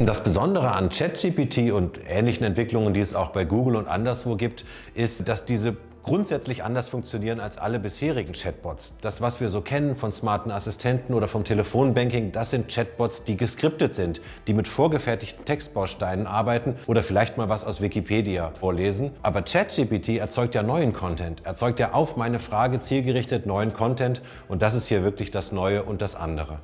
Das Besondere an ChatGPT und ähnlichen Entwicklungen, die es auch bei Google und anderswo gibt, ist, dass diese grundsätzlich anders funktionieren als alle bisherigen Chatbots. Das, was wir so kennen von smarten Assistenten oder vom Telefonbanking, das sind Chatbots, die geskriptet sind, die mit vorgefertigten Textbausteinen arbeiten oder vielleicht mal was aus Wikipedia vorlesen. Aber ChatGPT erzeugt ja neuen Content, erzeugt ja auf meine Frage zielgerichtet neuen Content und das ist hier wirklich das Neue und das andere.